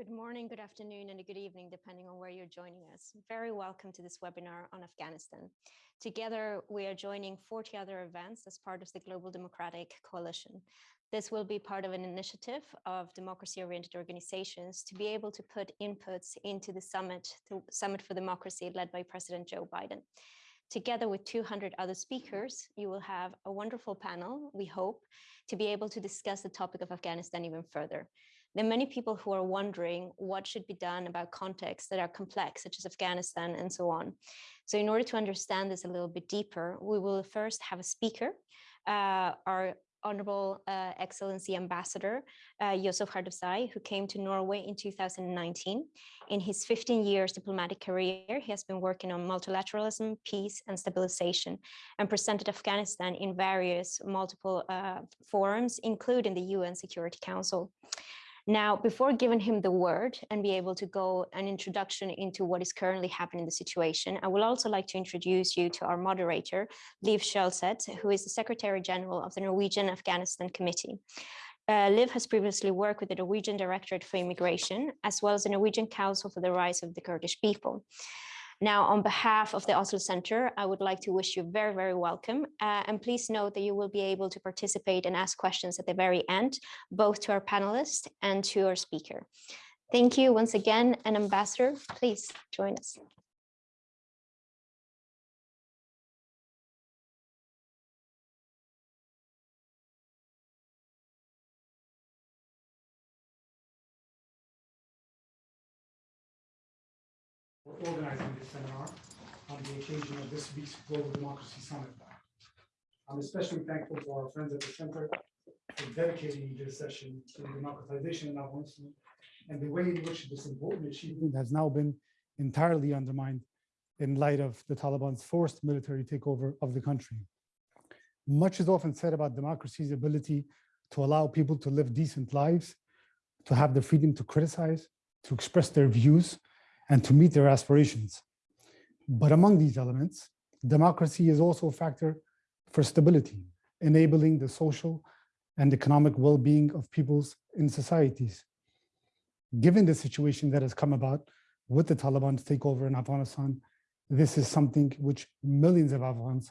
Good morning, good afternoon, and a good evening, depending on where you're joining us. Very welcome to this webinar on Afghanistan. Together, we are joining 40 other events as part of the Global Democratic Coalition. This will be part of an initiative of democracy-oriented organizations to be able to put inputs into the summit, the Summit for Democracy led by President Joe Biden. Together with 200 other speakers, you will have a wonderful panel, we hope, to be able to discuss the topic of Afghanistan even further. There are many people who are wondering what should be done about contexts that are complex, such as Afghanistan and so on. So in order to understand this a little bit deeper, we will first have a speaker, uh, our Honorable uh, Excellency Ambassador uh, Harduzai, who came to Norway in 2019. In his 15 years diplomatic career, he has been working on multilateralism, peace and stabilization, and presented Afghanistan in various multiple uh, forums, including the UN Security Council. Now, before giving him the word and be able to go an introduction into what is currently happening in the situation, I would also like to introduce you to our moderator, Liv Kjølseth, who is the Secretary General of the Norwegian Afghanistan Committee. Uh, Liv has previously worked with the Norwegian Directorate for Immigration, as well as the Norwegian Council for the Rights of the Kurdish People. Now, on behalf of the Oslo Center, I would like to wish you very, very welcome. Uh, and please note that you will be able to participate and ask questions at the very end, both to our panelists and to our speaker. Thank you once again, and Ambassador, please join us. Organizing this seminar on the occasion of this week's Global Democracy Summit. I'm especially thankful to our friends at the Center for dedicating this session to the democratization of Afghanistan and the way in which this important achievement has now been entirely undermined in light of the Taliban's forced military takeover of the country. Much is often said about democracy's ability to allow people to live decent lives, to have the freedom to criticize, to express their views, and to meet their aspirations. But among these elements, democracy is also a factor for stability, enabling the social and economic well-being of peoples in societies. Given the situation that has come about with the Taliban's takeover in Afghanistan, this is something which millions of Afghans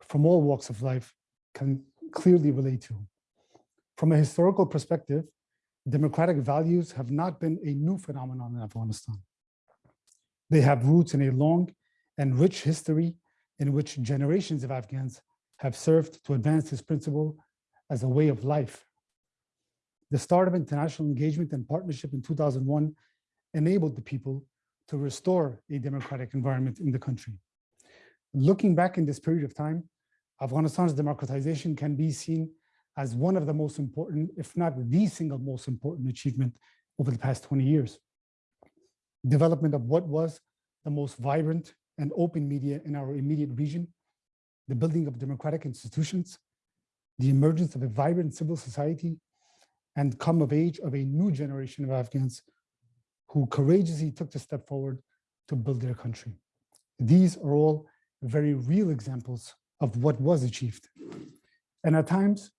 from all walks of life can clearly relate to. From a historical perspective, democratic values have not been a new phenomenon in Afghanistan. They have roots in a long and rich history in which generations of Afghans have served to advance this principle as a way of life. The start of international engagement and partnership in 2001 enabled the people to restore a democratic environment in the country. Looking back in this period of time, Afghanistan's democratization can be seen as one of the most important, if not the single most important achievement over the past 20 years development of what was the most vibrant and open media in our immediate region, the building of democratic institutions, the emergence of a vibrant civil society, and come of age of a new generation of Afghans who courageously took the step forward to build their country. These are all very real examples of what was achieved. And at times,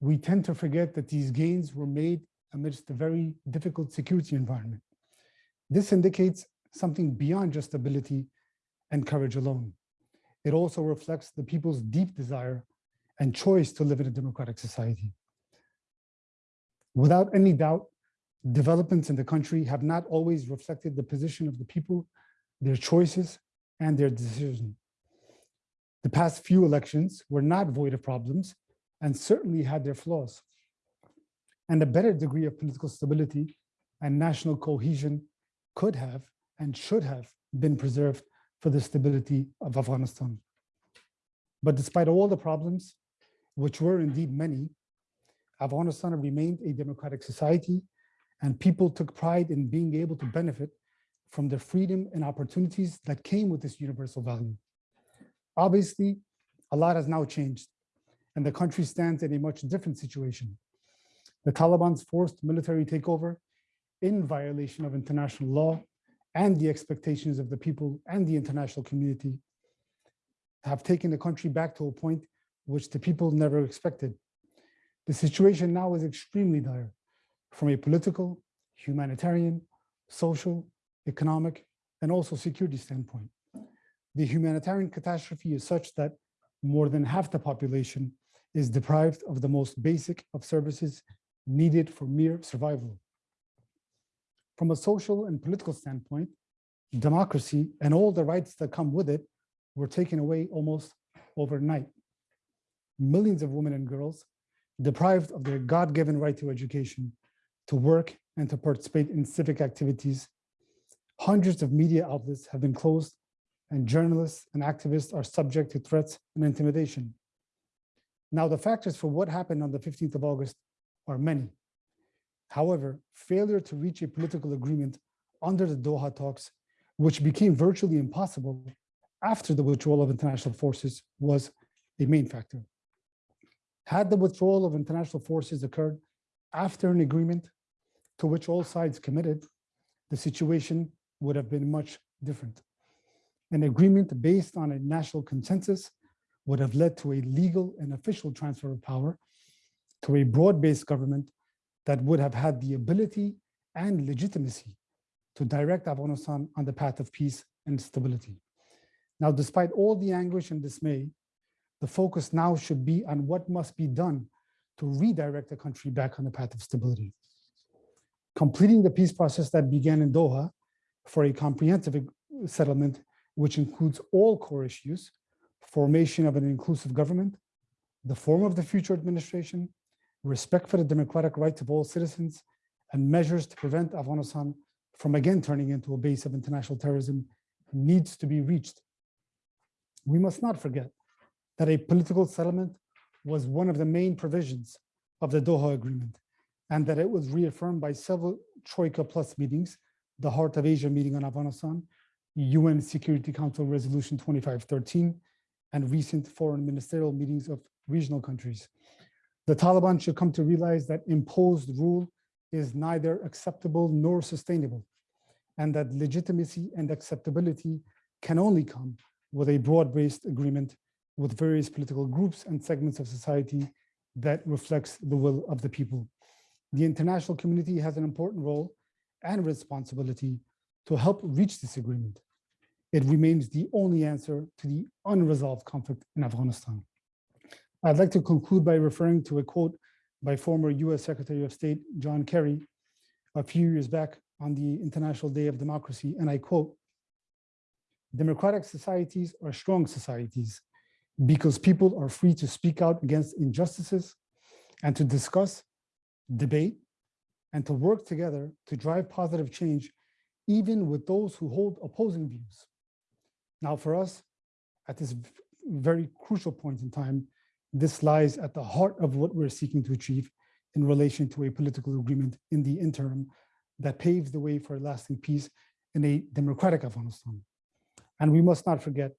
we tend to forget that these gains were made amidst a very difficult security environment. This indicates something beyond just ability and courage alone. It also reflects the people's deep desire and choice to live in a democratic society. Without any doubt, developments in the country have not always reflected the position of the people, their choices, and their decision. The past few elections were not void of problems and certainly had their flaws. And a better degree of political stability and national cohesion could have and should have been preserved for the stability of Afghanistan. But despite all the problems, which were indeed many, Afghanistan remained a democratic society and people took pride in being able to benefit from the freedom and opportunities that came with this universal value. Obviously, a lot has now changed and the country stands in a much different situation. The Taliban's forced military takeover in violation of international law and the expectations of the people and the international community have taken the country back to a point which the people never expected. The situation now is extremely dire from a political, humanitarian, social, economic, and also security standpoint. The humanitarian catastrophe is such that more than half the population is deprived of the most basic of services needed for mere survival. From a social and political standpoint, democracy and all the rights that come with it were taken away almost overnight. Millions of women and girls deprived of their God-given right to education, to work and to participate in civic activities. Hundreds of media outlets have been closed and journalists and activists are subject to threats and intimidation. Now, the factors for what happened on the 15th of August are many. However, failure to reach a political agreement under the Doha talks, which became virtually impossible after the withdrawal of international forces was a main factor. Had the withdrawal of international forces occurred after an agreement to which all sides committed, the situation would have been much different. An agreement based on a national consensus would have led to a legal and official transfer of power to a broad-based government that would have had the ability and legitimacy to direct Afghanistan on the path of peace and stability. Now, despite all the anguish and dismay, the focus now should be on what must be done to redirect the country back on the path of stability. Completing the peace process that began in Doha for a comprehensive settlement, which includes all core issues, formation of an inclusive government, the form of the future administration, respect for the democratic rights of all citizens, and measures to prevent Afghanistan from again turning into a base of international terrorism needs to be reached. We must not forget that a political settlement was one of the main provisions of the Doha Agreement, and that it was reaffirmed by several Troika Plus meetings, the Heart of Asia meeting on Afghanistan, UN Security Council Resolution 2513, and recent foreign ministerial meetings of regional countries. The Taliban should come to realize that imposed rule is neither acceptable nor sustainable, and that legitimacy and acceptability can only come with a broad-based agreement with various political groups and segments of society that reflects the will of the people. The international community has an important role and responsibility to help reach this agreement. It remains the only answer to the unresolved conflict in Afghanistan. I'd like to conclude by referring to a quote by former US Secretary of State John Kerry a few years back on the International Day of Democracy, and I quote, democratic societies are strong societies because people are free to speak out against injustices and to discuss, debate, and to work together to drive positive change, even with those who hold opposing views. Now for us, at this very crucial point in time, this lies at the heart of what we're seeking to achieve in relation to a political agreement in the interim that paves the way for lasting peace in a democratic Afghanistan. And we must not forget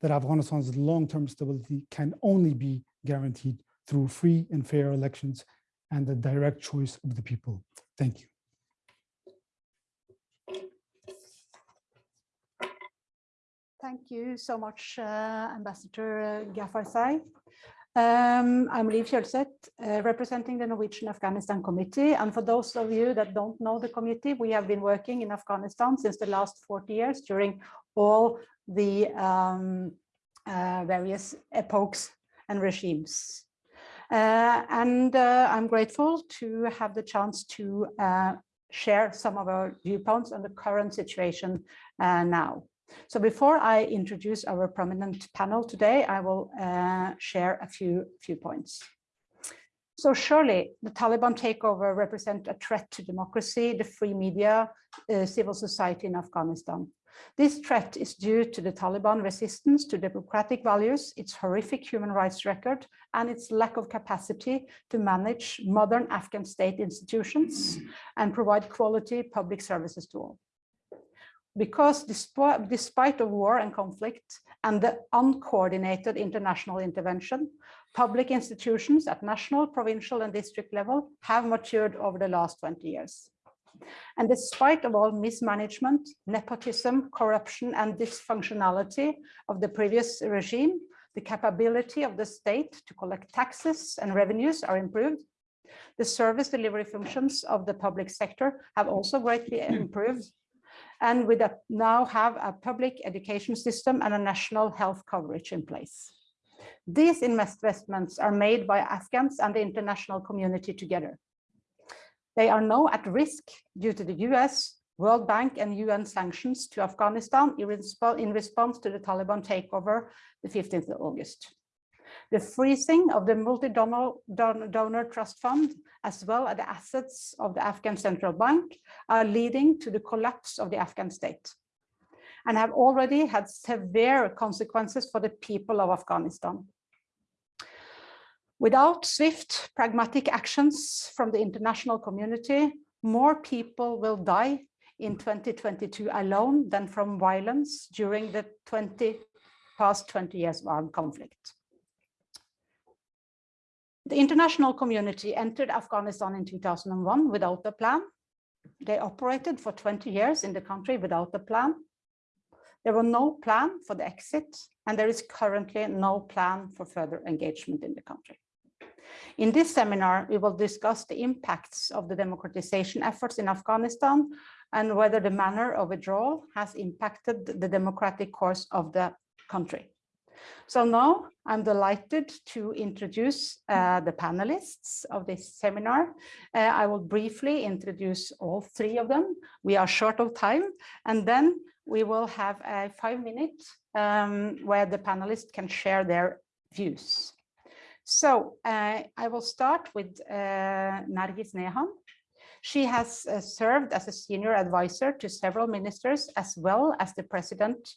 that Afghanistan's long-term stability can only be guaranteed through free and fair elections and the direct choice of the people. Thank you. Thank you so much, uh, Ambassador Ghaffar Um, I'm Liv Kjølseth, uh, representing the Norwegian Afghanistan Committee. And for those of you that don't know the committee, we have been working in Afghanistan since the last 40 years during all the um, uh, various epochs and regimes. Uh, and uh, I'm grateful to have the chance to uh, share some of our viewpoints on the current situation uh, now. So before I introduce our prominent panel today, I will uh, share a few, few points. So surely the Taliban takeover represent a threat to democracy, the free media, civil society in Afghanistan. This threat is due to the Taliban resistance to democratic values, its horrific human rights record, and its lack of capacity to manage modern Afghan state institutions and provide quality public services to all. Because despite, despite of war and conflict and the uncoordinated international intervention, public institutions at national, provincial and district level have matured over the last 20 years. And despite of all mismanagement, nepotism, corruption, and dysfunctionality of the previous regime, the capability of the state to collect taxes and revenues are improved. The service delivery functions of the public sector have also greatly improved. And we now have a public education system and a national health coverage in place. These investments are made by Afghans and the international community together. They are now at risk due to the US, World Bank and UN sanctions to Afghanistan in response to the Taliban takeover the 15th of August. The freezing of the multi-donor donor trust fund, as well as the assets of the Afghan central bank, are leading to the collapse of the Afghan state and have already had severe consequences for the people of Afghanistan. Without swift, pragmatic actions from the international community, more people will die in 2022 alone than from violence during the 20 past 20 years of armed conflict. The international community entered Afghanistan in 2001 without a plan. They operated for 20 years in the country without a plan. There was no plan for the exit, and there is currently no plan for further engagement in the country. In this seminar, we will discuss the impacts of the democratization efforts in Afghanistan and whether the manner of withdrawal has impacted the democratic course of the country. So now I'm delighted to introduce uh, the panelists of this seminar. Uh, I will briefly introduce all three of them. We are short of time, and then we will have a five minute um, where the panelists can share their views. So uh, I will start with uh, Nargis Nehan. She has uh, served as a senior advisor to several ministers as well as the president.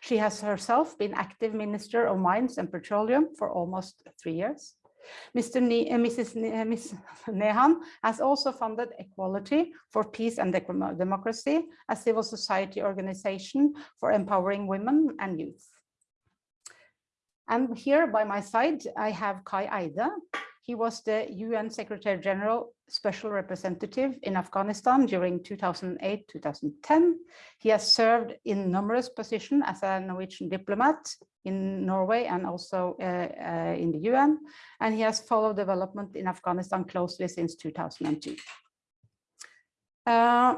She has herself been active Minister of Mines and Petroleum for almost three years. Mr. Ne uh, Mrs. Ne uh, Ms. Nehan has also funded Equality for Peace and Democracy, a civil society organization for empowering women and youth. And here by my side, I have Kai Eide. He was the UN Secretary General Special Representative in Afghanistan during 2008-2010. He has served in numerous positions as a Norwegian diplomat in Norway and also uh, uh, in the UN, and he has followed development in Afghanistan closely since 2002. Uh,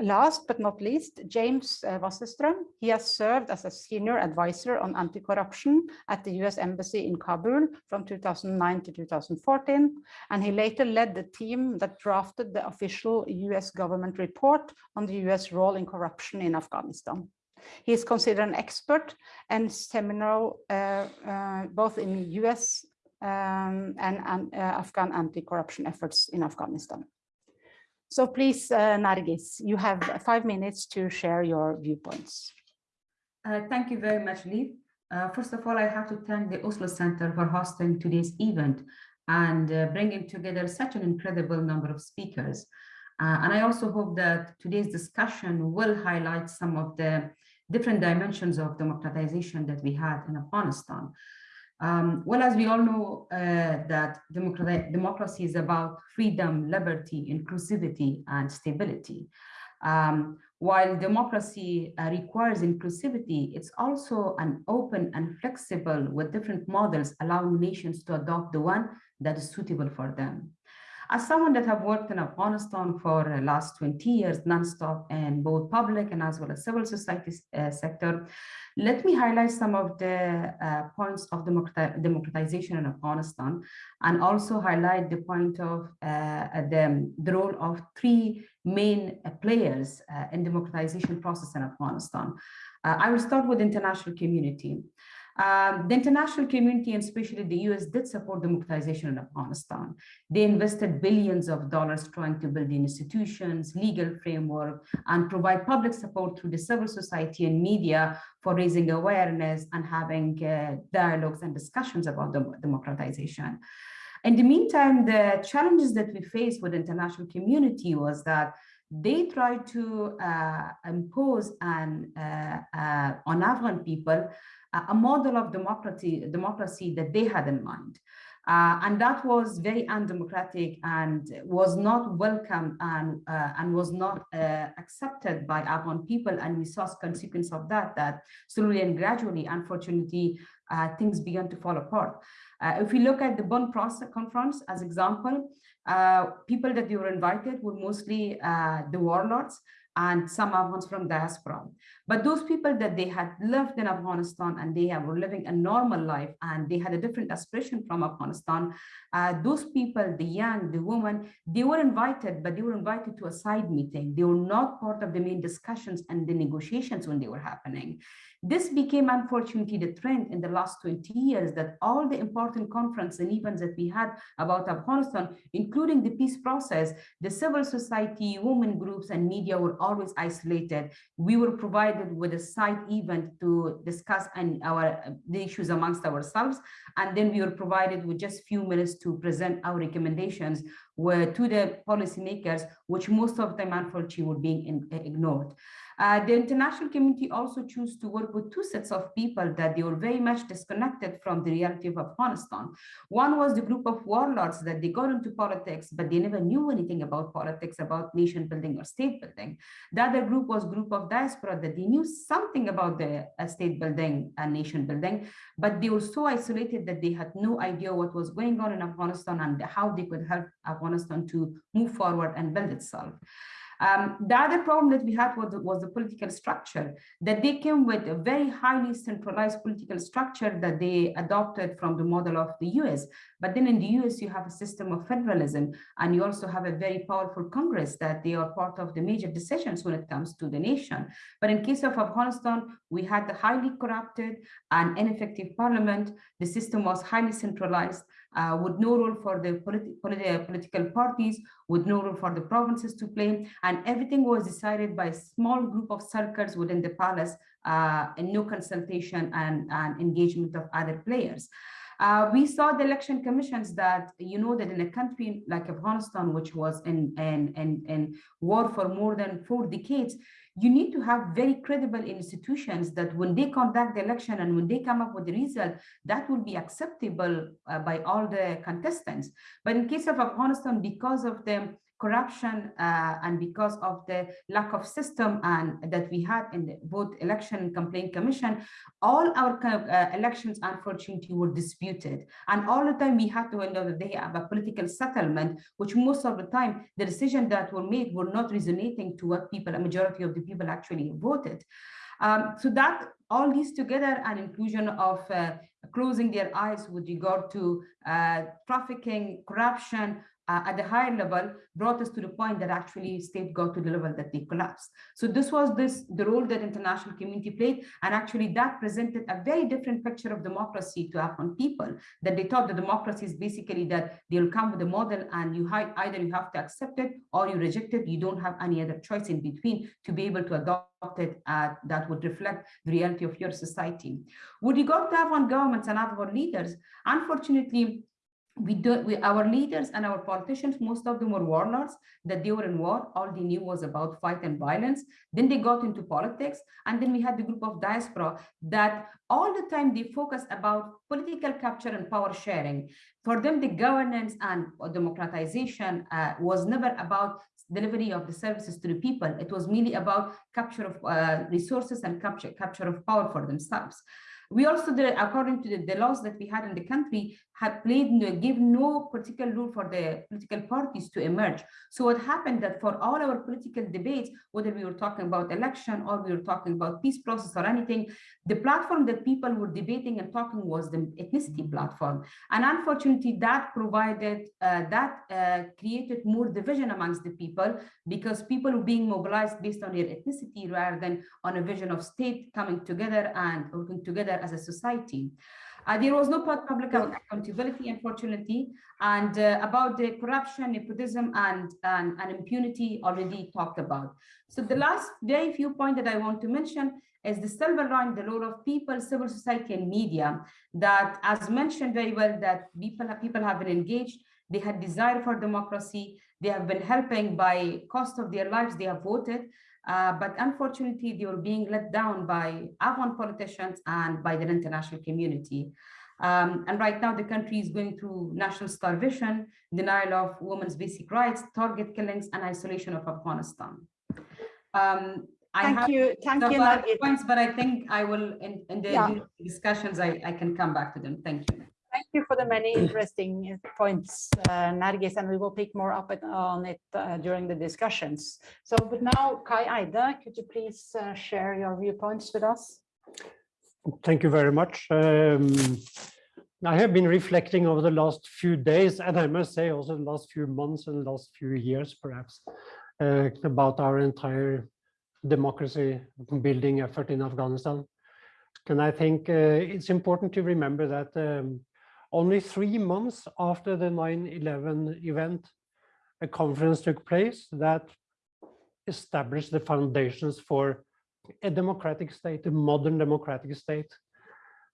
Last but not least, James uh, Wasserstrom. He has served as a senior advisor on anti-corruption at the US Embassy in Kabul from 2009 to 2014, and he later led the team that drafted the official US government report on the US role in corruption in Afghanistan. He is considered an expert and seminal uh, uh, both in US um, and, and uh, Afghan anti-corruption efforts in Afghanistan. So please, uh, Nargis, you have five minutes to share your viewpoints. Uh, thank you very much, Lee. Uh, first of all, I have to thank the Oslo Center for hosting today's event and uh, bringing together such an incredible number of speakers. Uh, and I also hope that today's discussion will highlight some of the different dimensions of democratization that we had in Afghanistan. Um, well, as we all know uh, that democracy is about freedom, liberty, inclusivity, and stability. Um, while democracy uh, requires inclusivity, it's also an open and flexible with different models allowing nations to adopt the one that is suitable for them. As someone that have worked in Afghanistan for the last 20 years nonstop in both public and as well as civil society uh, sector, let me highlight some of the uh, points of democratization in Afghanistan and also highlight the point of uh, the, the, role of three main uh, players uh, in democratization process in Afghanistan. Uh, I will start with international community. Um, the international community, and especially the US, did support democratization in Afghanistan. They invested billions of dollars trying to build institutions, legal framework, and provide public support through the civil society and media for raising awareness and having uh, dialogues and discussions about the democratization. In the meantime, the challenges that we faced with the international community was that they tried to uh, impose an, uh, uh on Afghan people a model of democracy, democracy that they had in mind. Uh, and that was very undemocratic and was not welcome and, uh, and was not uh, accepted by Afghan people. And we saw consequence of that, that slowly and gradually, unfortunately, uh, things began to fall apart. Uh, if we look at the Bonn conference as example, uh, people that were invited were mostly uh, the warlords and some Afghans from diaspora. But those people that they had lived in Afghanistan and they were living a normal life and they had a different aspiration from Afghanistan, uh, those people, the young, the women, they were invited, but they were invited to a side meeting. They were not part of the main discussions and the negotiations when they were happening. This became unfortunately the trend in the last 20 years that all the important conferences and events that we had about Afghanistan, including the peace process, the civil society, women groups and media were always isolated. We were provided with a side event to discuss and our the issues amongst ourselves. And then we were provided with just few minutes to present our recommendations were to the policymakers, which most of them unfortunately were being in, ignored. Uh, the international community also chose to work with two sets of people that they were very much disconnected from the reality of Afghanistan. One was the group of warlords that they got into politics, but they never knew anything about politics, about nation building or state building. The other group was group of diaspora that they knew something about the uh, state building and nation building, but they were so isolated that they had no idea what was going on in Afghanistan and how they could help Afghanistan to move forward and build itself. Um, the other problem that we had was, was the political structure, that they came with a very highly centralized political structure that they adopted from the model of the US. But then in the US, you have a system of federalism, and you also have a very powerful Congress that they are part of the major decisions when it comes to the nation. But in case of Afghanistan, we had the highly corrupted and ineffective parliament. The system was highly centralized uh, with no role for the politi politi political parties, with no role for the provinces to play. And everything was decided by a small group of circles within the palace uh, and no consultation and, and engagement of other players. Uh, we saw the election commissions that, you know, that in a country like Afghanistan, which was in, in, in, in war for more than four decades, you need to have very credible institutions that when they conduct the election and when they come up with the result, that will be acceptable uh, by all the contestants. But in case of Afghanistan, because of the corruption uh, and because of the lack of system and that we had in the, both election and complaint commission, all our uh, elections unfortunately were disputed. And all the time we had to know that they have a political settlement, which most of the time the decisions that were made were not resonating to what people, a majority of the people actually voted. Um, so that all these together and inclusion of uh, closing their eyes with regard to uh, trafficking, corruption, uh, at the higher level brought us to the point that actually state got to the level that they collapsed. So this was this the role that international community played, and actually that presented a very different picture of democracy to Afghan people. That they thought the democracy is basically that they'll come with a model and you either you have to accept it or you reject it. You don't have any other choice in between to be able to adopt it uh, that would reflect the reality of your society. With regard to Afghan governments and Afghan leaders, unfortunately, we do we, our leaders and our politicians most of them were warlords that they were in war. All they knew was about fight and violence. Then they got into politics and then we had the group of diaspora that all the time they focus about political capture and power sharing. For them the governance and democratization uh, was never about delivery of the services to the people. It was merely about capture of uh, resources and capture capture of power for themselves. We also did, according to the, the, laws that we had in the country, had played no, give no particular rule for the political parties to emerge. So what happened that for all our political debates, whether we were talking about election or we were talking about peace process or anything, the platform that people were debating and talking was the ethnicity platform. And unfortunately, that provided, uh, that uh, created more division amongst the people because people were being mobilized based on their ethnicity rather than on a vision of state coming together and working together as a society. Uh, there was no public accountability, unfortunately, and uh, about the corruption, nepotism, and, and, and impunity already talked about. So the last very few point that I want to mention is the silver line, the role of people, civil society, and media, that as mentioned very well, that people have, people have been engaged, they had desire for democracy, they have been helping by cost of their lives, they have voted, uh, but unfortunately, they were being let down by Afghan politicians and by the international community. Um, and right now, the country is going through national starvation, denial of women's basic rights, target killings, and isolation of Afghanistan. Um, I Thank have you, thank you, points, but I think I will, in, in the Yeah. discussions, I, I can come back to them. Thank you. Thank you for the many interesting points, uh, Nargis, and we will pick more up on it uh, during the discussions. So, but now Kai Eide, could you please uh, share your viewpoints with us? Thank you very much. Um, I have been reflecting over the last few days, and I must say also the last few months and the last few years, perhaps, uh, about our entire democracy building effort in Afghanistan. And I think uh, it's important to remember that um, only three months after the 9-11 event, a conference took place that established the foundations for a democratic state, a modern democratic state.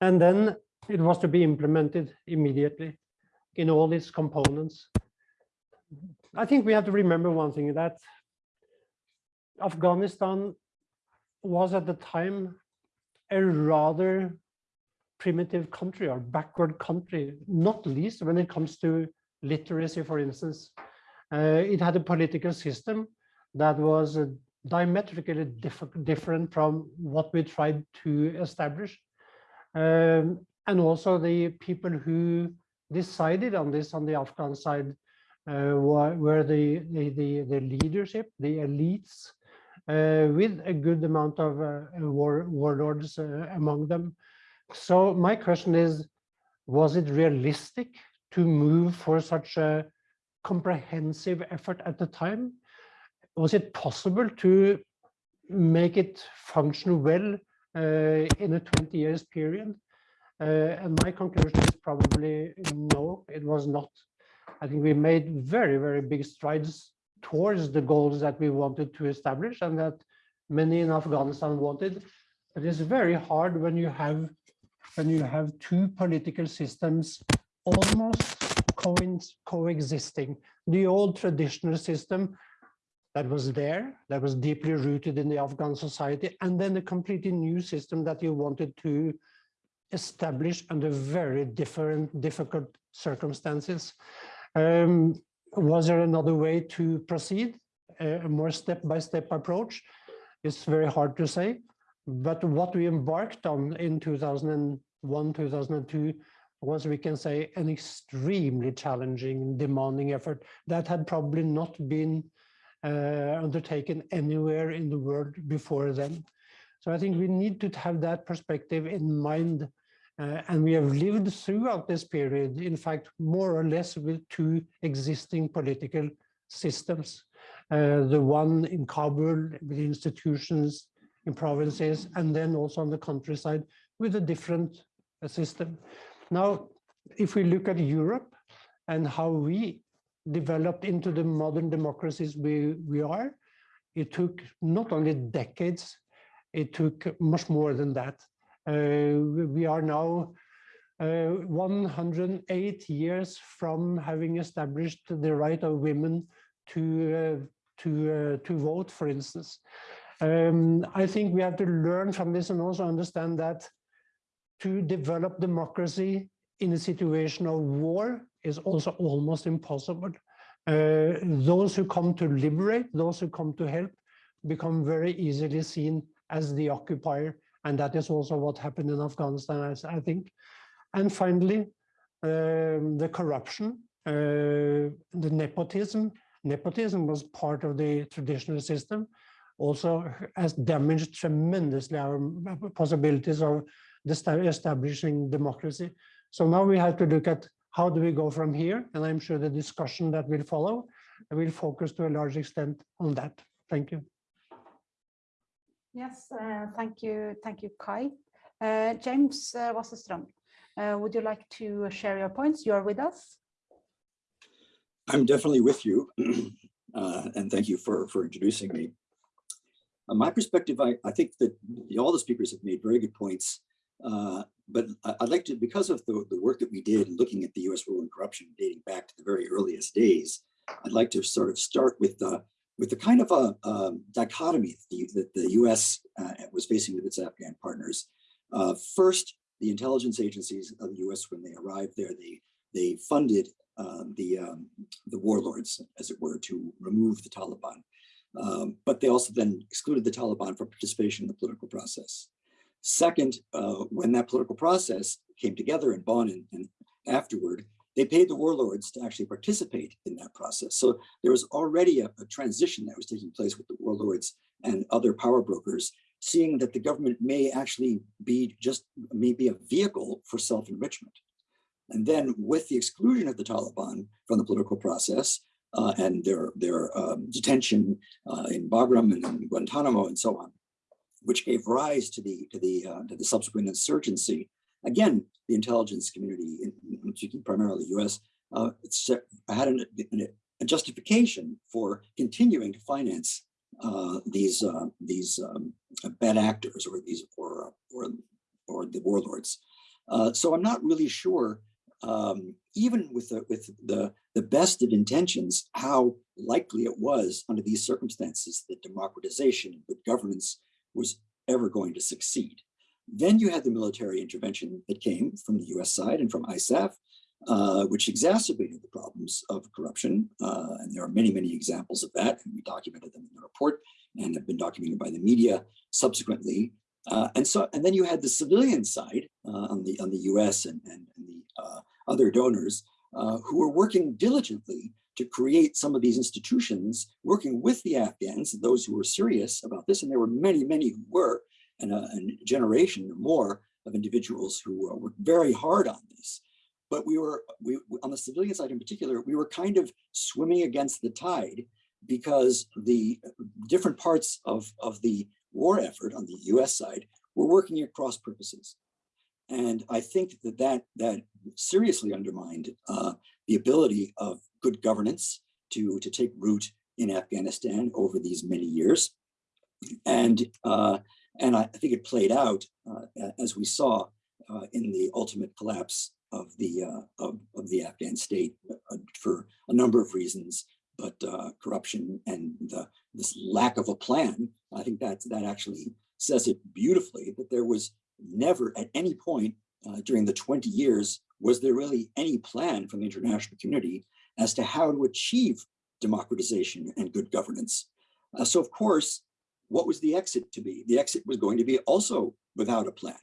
And then it was to be implemented immediately in all its components. I think we have to remember one thing that Afghanistan was at the time a rather primitive country or backward country, not least when it comes to literacy, for instance. Uh, it had a political system that was uh, diametrically diff different from what we tried to establish. Um, and also the people who decided on this on the Afghan side uh, were, the, the, the, the leadership, the elites, uh, with a good amount of uh, war, warlords uh, among them. So my question is, was it realistic to move for such a comprehensive effort at the time? Was it possible to make it function well uh, in a 20 years period? Uh, and my conclusion is probably no, it was not. I think we made very, very big strides towards the goals that we wanted to establish and that many in Afghanistan wanted. It is very hard when you have when you have two political systems almost co coexisting. The old traditional system that was there, that was deeply rooted in the Afghan society, and then a completely new system that you wanted to establish under very different, difficult circumstances. Um, was there another way to proceed, a more step-by-step -step approach? It's very hard to say, but what we embarked on in 2001, 2002 was, we can say, an extremely challenging, demanding effort that had probably not been uh, undertaken anywhere in the world before then. So I think we need to have that perspective in mind. Uh, and we have lived throughout this period, in fact, more or less with two existing political systems. Uh, the one in Kabul with institutions in provinces, and then also on the countryside with a different uh, system. Now, if we look at Europe and how we developed into the modern democracies we, we are, it took not only decades, it took much more than that. Uh, we are now uh, 108 years from having established the right of women to, uh, to, uh, to vote, for instance. Um, I think we have to learn from this and also understand that to develop democracy in a situation of war is also almost impossible. Uh, those who come to liberate, those who come to help, become very easily seen as the occupier. And that is also what happened in Afghanistan, I think. And finally, um, the corruption, uh, the nepotism. Nepotism was part of the traditional system, also has damaged tremendously our possibilities of establishing democracy. So now we have to look at how do we go from here? And I'm sure the discussion that will follow will focus to a large extent on that. Thank you. Yes, uh, thank you. Thank you, Kai. Uh, James uh, Wasserstrom, uh, would you like to share your points? You are with us. I'm definitely with you. uh, and thank you for, for introducing me. Uh, my perspective, I, I think that all the speakers have made very good points. Uh, but I'd like to, because of the, the work that we did looking at the US rule and corruption dating back to the very earliest days, I'd like to sort of start with the, with the kind of a, a dichotomy that the, the US uh, was facing with its Afghan partners. Uh, first, the intelligence agencies of the US, when they arrived there, they, they funded um, the, um, the warlords, as it were, to remove the Taliban. Um, but they also then excluded the Taliban from participation in the political process. Second, uh, when that political process came together in Bonn and, and afterward, they paid the warlords to actually participate in that process. So there was already a, a transition that was taking place with the warlords and other power brokers, seeing that the government may actually be just maybe a vehicle for self-enrichment. And then with the exclusion of the Taliban from the political process uh, and their, their um, detention uh, in Bagram and in Guantanamo and so on, which gave rise to the, to the, uh, to the subsequent insurgency, again, the intelligence community, speaking primarily US, uh, had an, a justification for continuing to finance uh, these uh, these um, bad actors or these or or or the warlords. So I'm not really sure, um, even with the with the the best of intentions, how likely it was under these circumstances that democratization and good governance was ever going to succeed. Then you had the military intervention that came from the US side and from ISAF, uh, which exacerbated the problems of corruption. Uh, and there are many, many examples of that. And we documented them in the report and have been documented by the media subsequently. Uh, and so, and then you had the civilian side uh, on the on the U.S. and, and, and the uh, other donors uh, who were working diligently to create some of these institutions, working with the Afghans, those who were serious about this, and there were many, many who were, and a, a generation or more of individuals who worked very hard on this but we were we on the civilian side in particular we were kind of swimming against the tide because the different parts of of the war effort on the US side were working at cross purposes. And i think that that that seriously undermined uh, the ability of good governance to to take root in afghanistan over these many years. And uh, and I, think it played out uh, as we saw uh, in the ultimate collapse of the uh, of, of the Afghan state uh, for a number of reasons, but uh, corruption and the this lack of a plan. I think that that actually says it beautifully. That there was never at any point uh, during the 20 years was there really any plan from the international community as to how to achieve democratization and good governance. Uh, so of course, what was the exit to be? The exit was going to be also without a plan.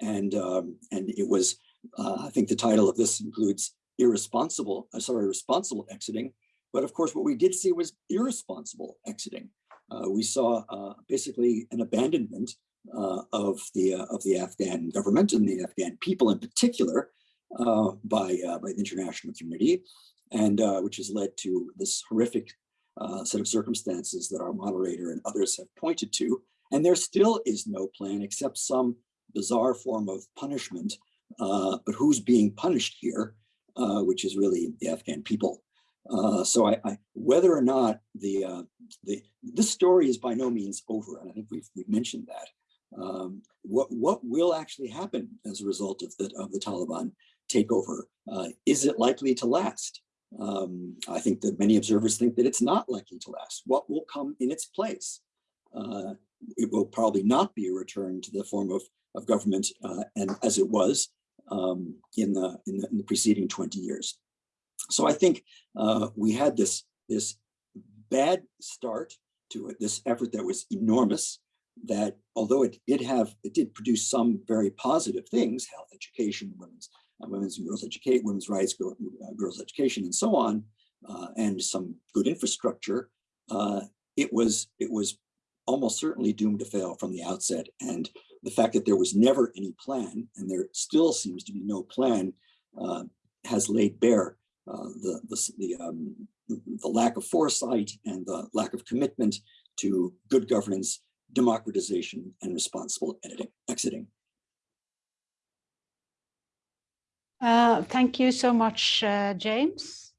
And, um, and it was uh, I think the title of this includes irresponsible, uh, sorry, responsible exiting. But of course, what we did see was irresponsible exiting. Uh, we saw uh, basically an abandonment uh, of the uh, of the Afghan government and the Afghan people in particular by by the international community, and which has led to this horrific set of circumstances that our moderator and others have pointed to. And there still is no plan except some bizarre form of punishment uh, but who's being punished here, uh, which is really the Afghan people. Uh, so I, I, whether or not the, uh, the, this story is by no means over, and I think we've, we've mentioned that. Um, what, what will actually happen as a result of the, of the Taliban takeover? Uh, is it likely to last? Um, I think that many observers think that it's not likely to last. What will come in its place? Uh, it will probably not be a return to the form of, of government and as it was um, in, the, in, the, in the preceding 20 years. So I think uh, we had this, this bad start to it, this effort that was enormous, that although it did have, it did produce some very positive things, health education, women's, uh, women's and girls educate, women's rights, girl, uh, girls education, and so on, uh, and some good infrastructure, uh, it was it was almost certainly doomed to fail from the outset. And the fact that there was never any plan, and there still seems to be no plan, uh, has laid bare uh, the, the, the, um, the lack of foresight and the lack of commitment to good governance, democratization, and responsible editing, exiting. Uh, thank you so much, uh, James.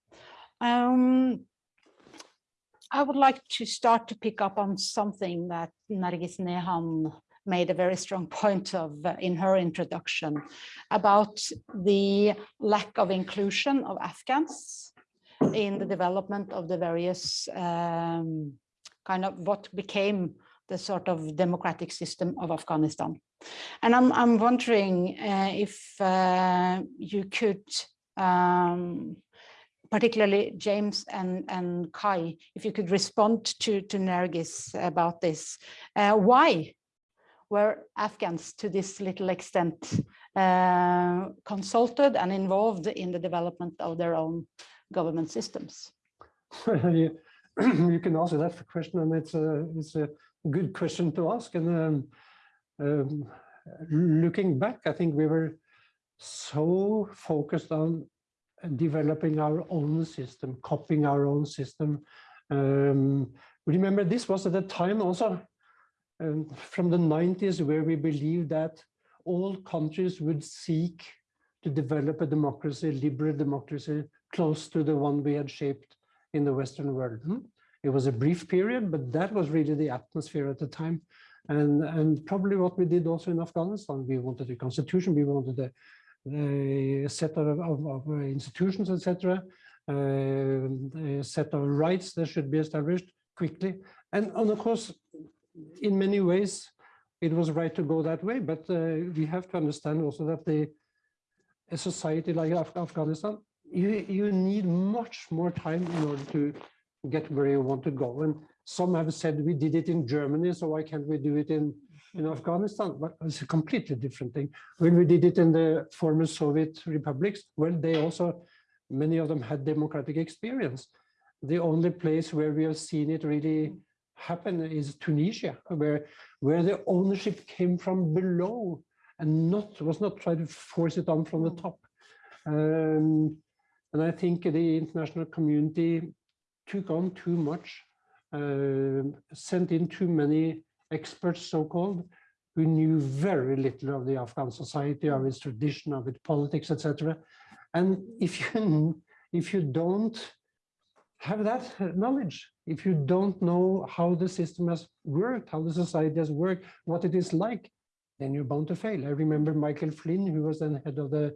Um, I would like to start to pick up on something that Nargis Nehan made a very strong point of uh, in her introduction about the lack of inclusion of Afghans in the development of the various um, kind of what became the sort of democratic system of Afghanistan. And I'm, I'm wondering uh, if uh, you could um, particularly James and, and Kai, if you could respond to, to Nargis about this. Uh, why were Afghans to this little extent uh, consulted and involved in the development of their own government systems? you, can answer that question, and it's a it's a good question to ask. And um, um, looking back, I think we were so focused on developing our own system, copying our own system. Um, remember, this was at the time also um, from the 90s where we believed that all countries would seek to develop a democracy, liberal democracy, close to the one we had shaped in the Western world. Hmm? It was a brief period, but that was really the atmosphere at the time. And, and probably what we did also in Afghanistan, we wanted a constitution, we wanted a, a set of, of, of institutions, etc., uh, a set of rights that should be established quickly. And, and of course, in many ways, it was right to go that way, but uh, we have to understand also that the a society like Af Afghanistan, you, you need much more time in order to get where you want to go. And some have said we did it in Germany, so why can't we do it in, in Afghanistan? But it's a completely different thing. When we did it in the former Soviet republics, well, they also, many of them had democratic experience. The only place where we have seen it really happen is Tunisia, where, where the ownership came from below and not was not trying to force it on from the top. Um, and I think the international community took on too much, uh, sent in too many experts, so-called, who knew very little of the Afghan society, of its tradition, of its politics, etc. And if you if you don't have that knowledge, if you don't know how the system has worked, how the society has worked, what it is like, then you're bound to fail. I remember Michael Flynn, who was then head of the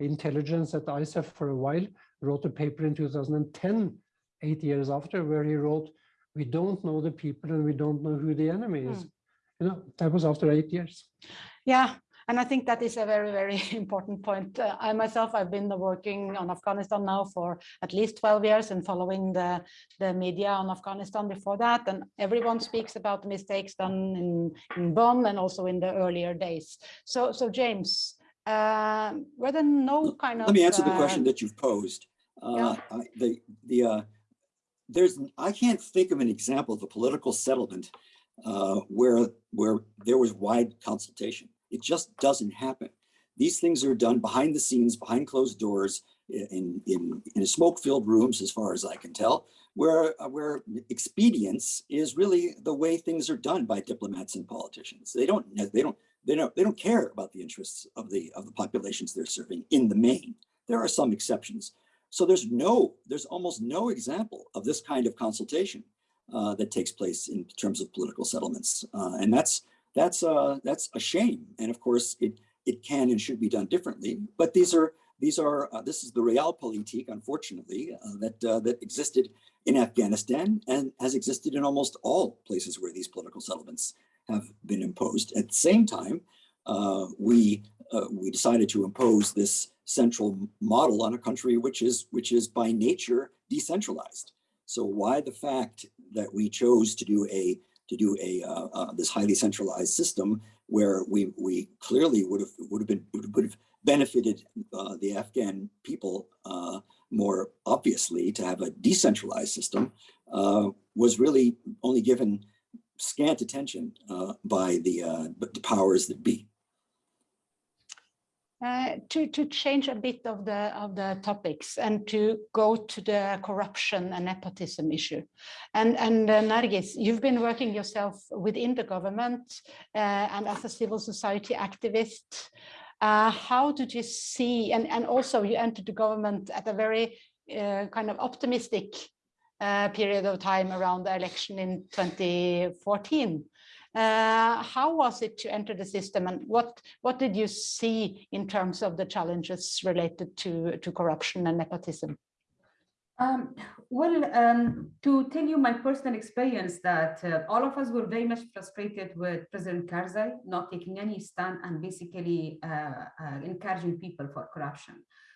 intelligence at ISAF for a while, wrote a paper in 2010 eight years after, where he wrote, we don't know the people and we don't know who the enemy is. Hmm. You know, that was after eight years. Yeah, and I think that is a very, very important point. Uh, I myself, I've been working on Afghanistan now for at least 12 years and following the, the media on Afghanistan before that. And everyone speaks about the mistakes done in, in Bonn and also in the earlier days. So, so James, uh, were there no kind of... Let me answer the uh, question that you've posed. Uh, yeah. I- The, the, uh, there's, I can't think of an example of a political settlement uh, where, where there was wide consultation. It just doesn't happen. These things are done behind the scenes, behind closed doors, in, in, in smoke-filled rooms, as far as I can tell, where, uh, where expedience is really the way things are done by diplomats and politicians. They don't, they don't, they don't, they don't care about the interests of the, of the populations they're serving in the main. There are some exceptions. So there's no, there's almost no example of this kind of consultation uh, that takes place in terms of political settlements. Uh, and that's, that's, uh, that's a shame. And of course, it, it can and should be done differently. But these are, these are, uh, this is the realpolitik, unfortunately, uh, that, uh, that existed in Afghanistan and has existed in almost all places where these political settlements have been imposed. At the same time, uh, we, uh, we decided to impose this central model on a country which is, which is by nature decentralized. So why the fact that we chose to do a, to do a, uh, uh, this highly centralized system where we, we clearly would have, would have been, would have benefited uh, the Afghan people uh, more obviously to have a decentralized system uh, was really only given scant attention uh, by the, the powers that be. Uh, to to change a bit of the of the topics and to go to the corruption and nepotism issue, and and uh, Nargis, you've been working yourself within the government uh, and as a civil society activist. Uh, how did you see, and and also you entered the government at a very uh, kind of optimistic uh, period of time around the election in 2014. Uh, how was it to enter the system and what what did you see in terms of the challenges related to to corruption and nepotism Um, well, um, to tell you my personal experience that uh, all of us were very much frustrated with President Karzai not taking any stand and basically uh, uh, encouraging people for corruption.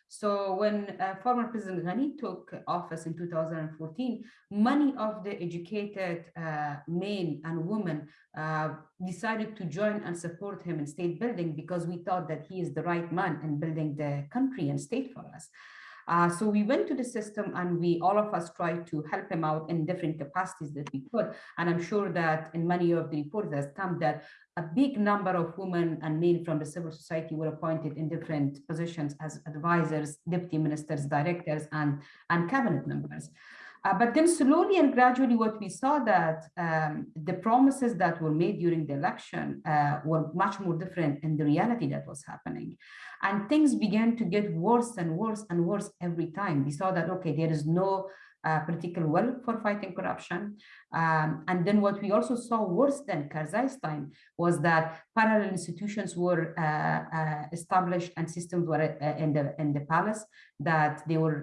So when uh, former President Ghani took office in 2014, many of the educated uh, men and women uh, decided to join and support him in state building because we thought that he is the right man in building the country and state for us. Uh, so we went to the system and we, all of us tried to help him out in different capacities that we could. And I'm sure that in many of the reports that come that a big number of women and men from the civil society were appointed in different positions as advisors, deputy ministers, directors, and, and cabinet members. Uh, but then slowly and gradually what we saw that um, the promises that were made during the election uh, were much more different in the reality that was happening. And things began to get worse and worse and worse every time. We saw that, okay, there is no uh, political will for fighting corruption. Um, and then what we also saw worse than Karzai's time was that parallel institutions were uh, uh, established and systems were uh, in the in the palace that they were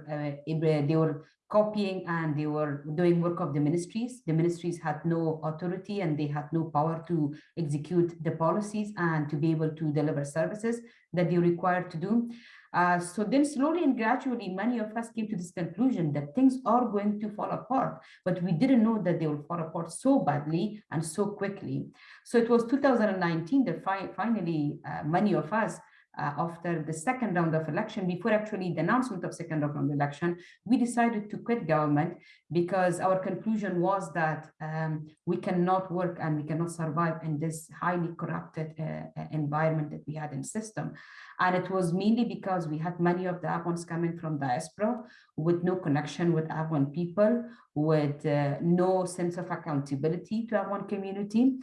they were copying and they were doing work of the ministries. The ministries had no authority and they had no power to execute the policies and to be able to deliver services that they required to do. Uh, so then slowly and gradually, many of us came to this conclusion that things are going to fall apart, but we didn't know that they will fall apart so badly and so quickly. So it was 2019 that fi finally uh, many of us uh, after the second round of election, before actually the announcement of second round of election, we decided to quit government because our conclusion was that um, we cannot work and we cannot survive in this highly corrupted uh, uh environment that we had in system. And it was mainly because we had many of the Afghans coming from diaspora with no connection with Afghan people, with uh, no sense of accountability to Afghan community.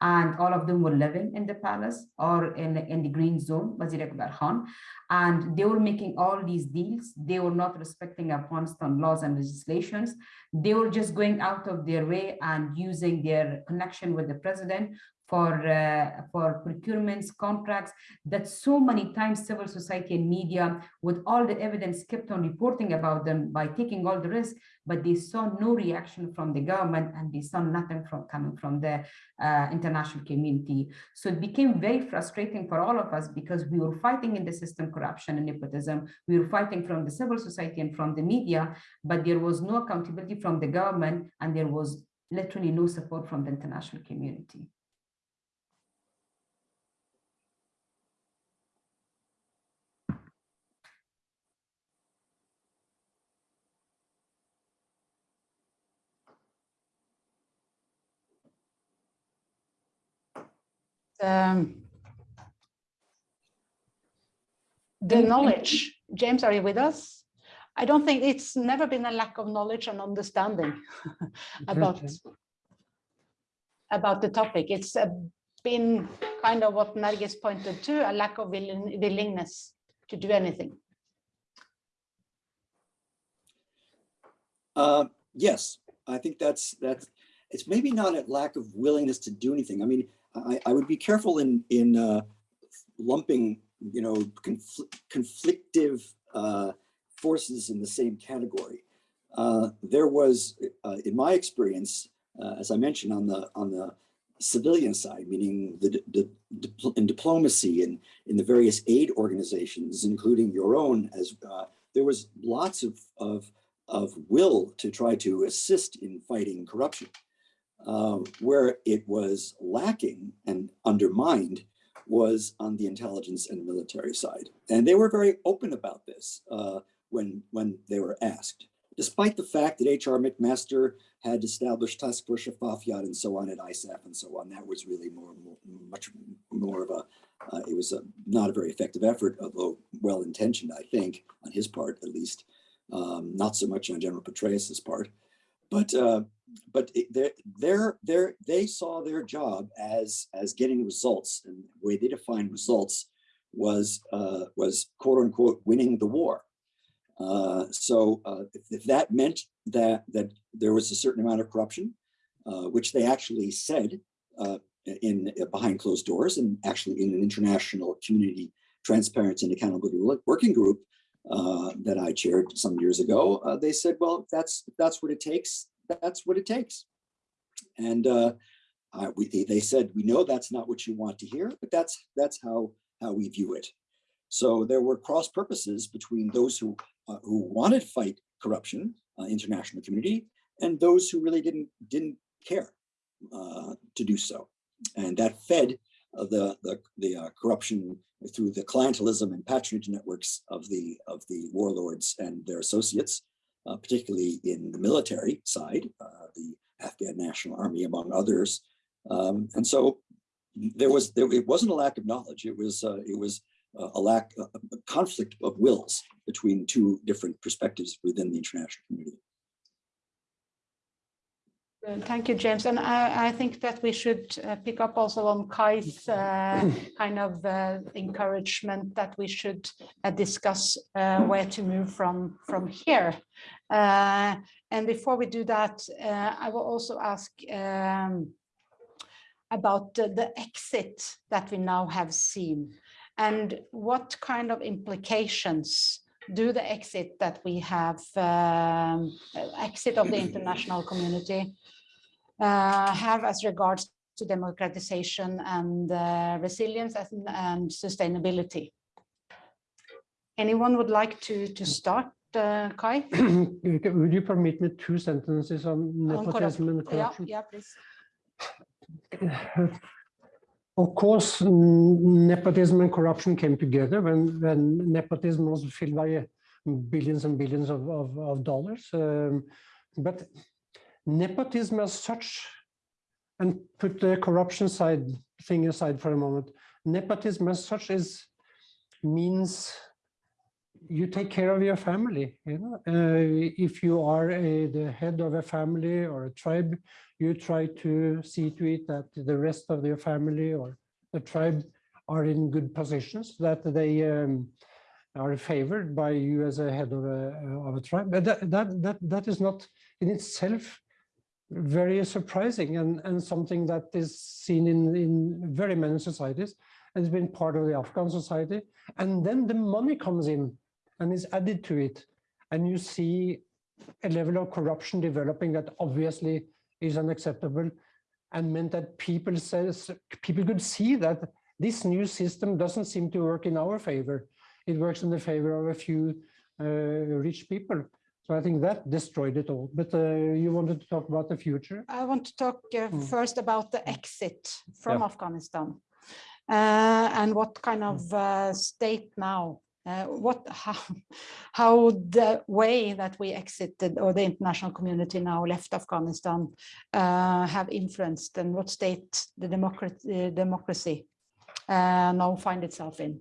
And all of them were living in the palace or in, in the green zone, Wazir Akbar Khan. And they were making all these deals. They were not respecting Afghanistan laws and legislations. They were just going out of their way and using their connection with the president for uh, for procurements, contracts, that so many times civil society and media, with all the evidence, kept on reporting about them by taking all the risk, but they saw no reaction from the government and they saw nothing from coming from the uh, international community. So it became very frustrating for all of us because we were fighting in the system corruption and nepotism. We were fighting from the civil society and from the media, but there was no accountability from the government and there was literally no support from the international community. Um, the knowledge. James, are you with us? I don't think it's never been a lack of knowledge and understanding about, about the topic. It's uh, been kind of what Nargis pointed to, a lack of willing, willingness to do anything. Uh, yes, I think that's that's it's maybe not a lack of willingness to do anything. I mean, I, I would be careful in in uh, lumping, you know, confl conflictive uh, forces in the same category. Uh, there was, uh, in my experience, uh, as I mentioned, on the on the civilian side, meaning the, the, the in diplomacy and in the various aid organizations, including your own, as uh, there was lots of of of will to try to assist in fighting corruption. Um, where it was lacking and undermined was on the intelligence and military side. And they were very open about this uh, when, when they were asked, despite the fact that H.R. McMaster had established Task Force Shafafiyat and so on at ISAF and so on. That was really more, more much more of a, uh, it was a, not a very effective effort, although well-intentioned, I think, on his part at least, um, not so much on General Petraeus's part. But uh, but they they they saw their job as as getting results and the way they defined results was uh, was quote unquote winning the war. Uh, so uh, if, if, that meant that that there was a certain amount of corruption, uh, which they actually said uh, in uh, behind closed doors and actually in an international community transparency and accountability working group that I chaired some years ago, they said, well, that's that's what it takes that's what it takes. And uh, we, they said, we know that's not what you want to hear, but that's that's how how we view it. So there were cross purposes between those who, uh, who wanted to fight corruption, uh, international community, and those who really didn't, didn't care uh, to do so. And that fed uh, the, the, the uh, corruption through the clientelism and patronage networks of the, of the warlords and their associates, uh, particularly in the military side, uh, the Afghan National Army, among others. Um, and so there was, there, it wasn't a lack of knowledge. It was, uh, it was uh, a lack, a conflict of wills between two different perspectives within the international community. Uh, Thank you, James. And I, I think that we should uh, pick up also on Kai's uh, kind of uh, encouragement that we should uh, discuss uh, where to move from, from here. Uh, And before we do that, uh, I will also ask um, about the, the exit that we now have seen and what kind of implications do the exit that we have, um, exit of the international community uh, have as regards to democratization and uh, resilience and, and sustainability. Anyone would like to, to start, uh, Kai? Would you permit me two sentences on On nepotism and Yeah, corruption? yeah, please. Of course, mm, nepotism and corruption came together when, when nepotism was filled by uh, billions and billions of, of, of dollars. Um, but nepotism as such, and put the corruption side thing aside for a moment, nepotism as such is means you take care of your family. You know, uh, if you are a, the head of a family or a tribe, you try to see to it that the rest of your family or the tribe are in good positions, that they um, are favored by you as a head of a, of a tribe. But that, that, that, that is not in itself very surprising and, and something that is seen in, in very many societies and has been part of the Afghan society. And then the money comes in and is added to it. And you see a level of corruption developing that obviously is unacceptable and meant that people says people could see that this new system doesn't seem to work in our favor. It works in the favor of a few uh, rich people. So I think that destroyed it all. But uh, you wanted to talk about the future? I want to talk uh, Mm. first about the exit from Yeah. Afghanistan uh, and what kind of uh, state now, uh, what how, how the way that we exited or the international community now left Afghanistan uh, have influenced and what state the democracy, democracy uh, now find itself in.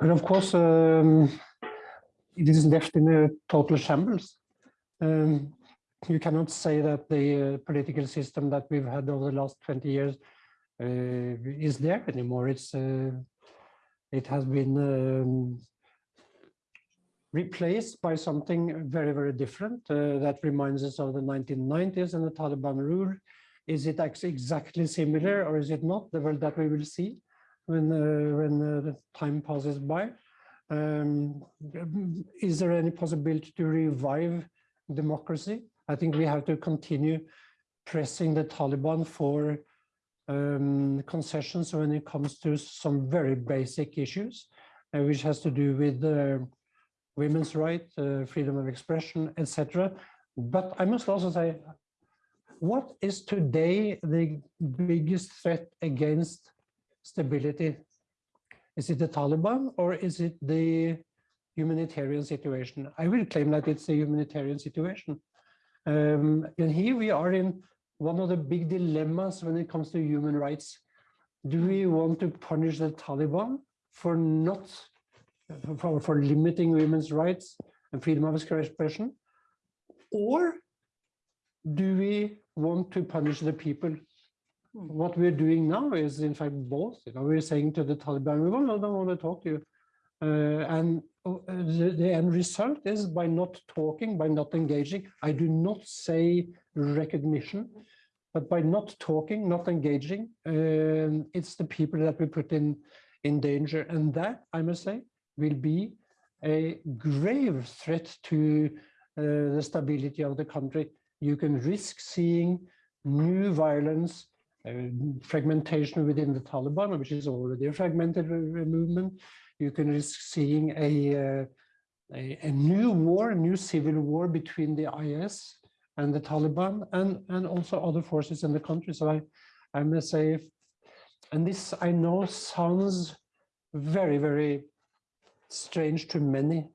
And of course, um, it is left in a total shambles. Um, you cannot say that the uh, political system that we've had over the last 20 years uh, is there anymore. It's uh, it has been um, replaced by something very, very different uh, that reminds us of the 1990s and the Taliban rule. Is it actually exactly similar or is it not? The world that we will see when uh, when uh, the time passes by. Um, is there any possibility to revive democracy? I think we have to continue pressing the Taliban for um, concessions when it comes to some very basic issues, uh, which has to do with uh, women's rights, uh, freedom of expression, etc. But I must also say, what is today the biggest threat against stability? Is it the Taliban or is it the humanitarian situation? I will claim that it's a humanitarian situation. Um, and here we are in one of the big dilemmas when it comes to human rights. Do we want to punish the Taliban for not, for, for limiting women's rights and freedom of expression? Or do we want to punish the people what we're doing now is in fact both. You know, we're saying to the Taliban, we don't, don't want to talk to you. Uh, and uh, the, the end result is by not talking, by not engaging. I do not say recognition, but by not talking, not engaging, um, it's the people that we put in, in danger. And that, I must say, will be a grave threat to uh, the stability of the country. You can risk seeing new violence, uh, fragmentation within the Taliban, which is already a fragmented movement. you can risk seeing a, uh, a, a new war, a new civil war between the IS and the Taliban and, and also other forces in the country. So I, I must say, if, and this I know sounds very, very strange to many,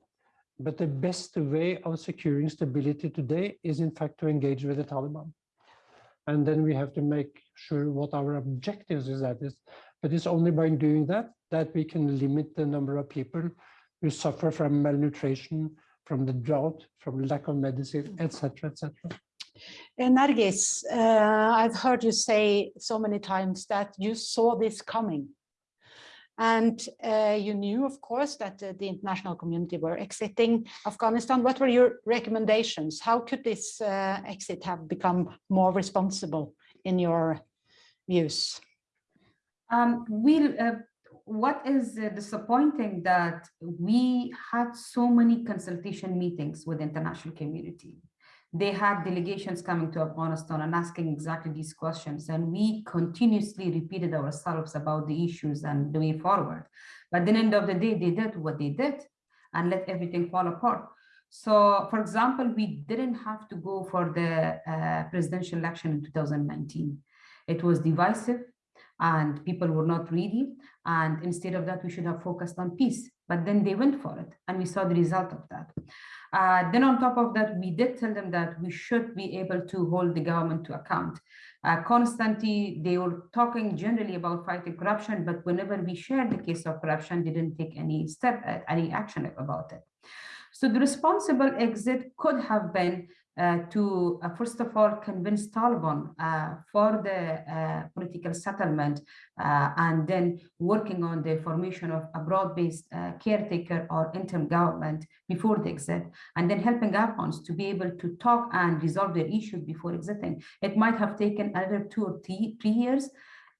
but the best way of securing stability today is in fact to engage with the Taliban. And then we have to make sure what our objectives is that is. But it's only by doing that that we can limit the number of people who suffer from malnutrition, from the drought, from lack of medicine, etc., etc. Uh, Nargis, uh, I've heard you say so many times that you saw this coming. And uh, you knew, of course, that uh, the international community were exiting Afghanistan. What were your recommendations? How could this uh, exit have become more responsible in your views? Um, we, uh, what is uh, disappointing that we had so many consultation meetings with the international community. They had delegations coming to Afghanistan and asking exactly these questions. And we continuously repeated ourselves about the issues and the way forward. But the end of the day, they did what they did and let everything fall apart. So, for example, we didn't have to go for the uh, presidential election in 2019. It was divisive and people were not ready. And instead of that, we should have focused on peace. But then they went for it, and we saw the result of that. Uh, then on top of that, we did tell them that we should be able to hold the government to account. Uh, constantly, they were talking generally about fighting corruption, but whenever we shared the case of corruption, they didn't take any step, uh, any action about it. So the responsible exit could have been to, uh, first of all, convince Taliban uh, for the uh, political settlement uh, and then working on the formation of a broad-based uh, caretaker or interim government before the exit, and then helping Afghans to be able to talk and resolve their issues before exiting. It might have taken another two or three, three years,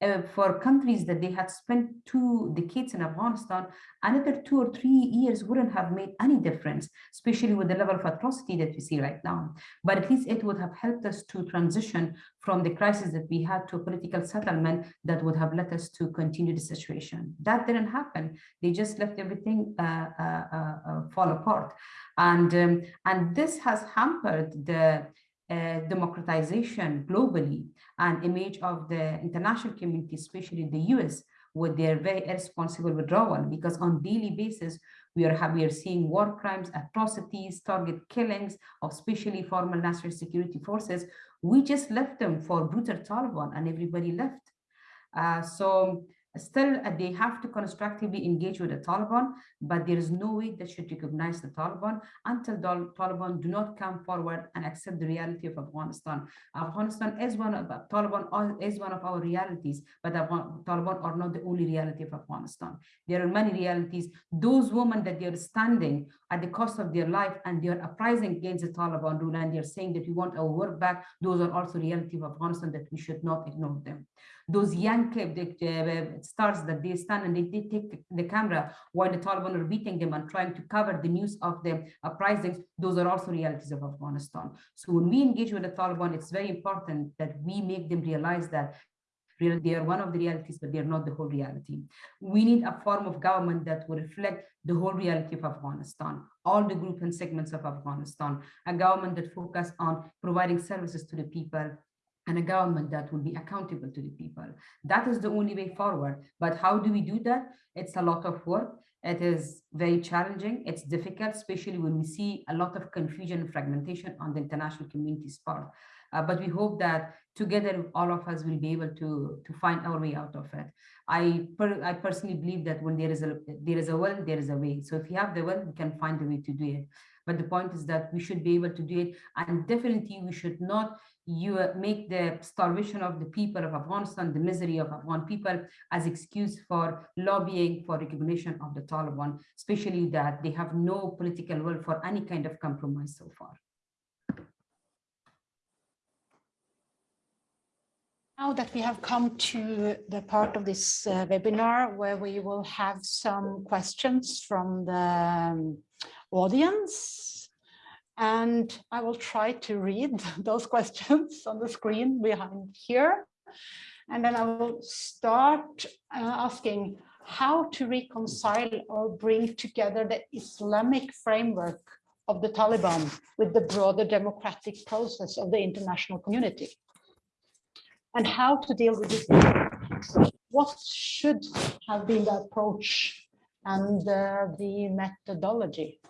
uh, for countries that they had spent two decades in Afghanistan, another two or three years wouldn't have made any difference, especially with the level of atrocity that we see right now. But at least it would have helped us to transition from the crisis that we had to a political settlement that would have led us to continue the situation. That didn't happen. They just left everything uh, uh, uh, uh fall apart. And, um, and this has hampered the uh, democratization globally and image of the international community, especially the US, with their very irresponsible withdrawal, because on daily basis, we are, we are seeing war crimes, atrocities, target killings of especially former national security forces. We just left them for brutal Taliban and everybody left. Uh, so Still, uh, they have to constructively engage with the Taliban, but there is no way they should recognize the Taliban until the Taliban do not come forward and accept the reality of Afghanistan. Afghanistan is one of uh, Taliban is one of our realities, but the Taliban are not the only reality of Afghanistan. There are many realities. Those women that they are standing at the cost of their life and they are uprising against the Taliban rule and they are saying that we want our work back. Those are also reality of Afghanistan that we should not ignore them those young uh, stars that they stand and they, they take the camera while the Taliban are beating them and trying to cover the news of the uprisings, those are also realities of Afghanistan. So when we engage with the Taliban, it's very important that we make them realize that they are one of the realities, but they're not the whole reality. We need a form of government that will reflect the whole reality of Afghanistan, all the groups and segments of Afghanistan, a government that focus on providing services to the people, and a government that will be accountable to the people. That is the only way forward. But how do we do that? It's a lot of work. It is very challenging. It's difficult, especially when we see a lot of confusion and fragmentation on the international community's part. Uh, but we hope that together, all of us will be able to, to find our way out of it. I, per, I personally believe that when there is a there is a will, there is a way. So if you have the will, we can find a way to do it. But the point is that we should be able to do it. And definitely we should not you uh, make the starvation of the people of Afghanistan, the misery of Afghan people as excuse for lobbying for recognition of the Taliban, especially that they have no political will for any kind of compromise so far. Now that we have come to the part of this uh, webinar where we will have some questions from the um, audience. And I will try to read those questions on the screen behind here. And then I will start uh, asking, how to reconcile or bring together the Islamic framework of the Taliban with the broader democratic process of the international community. And how to deal with this. What should have been the approach and uh, the methodology?